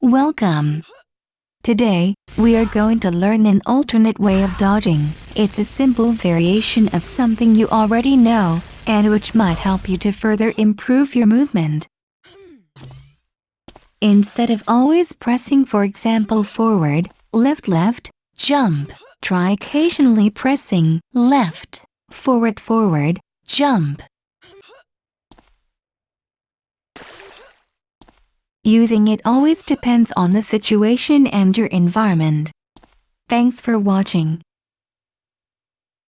Welcome! Today, we are going to learn an alternate way of dodging. It's a simple variation of something you already know, and which might help you to further improve your movement. Instead of always pressing for example forward, left left, jump, try occasionally pressing left, forward forward, jump. Using it always depends on the situation and your environment. Thanks for watching.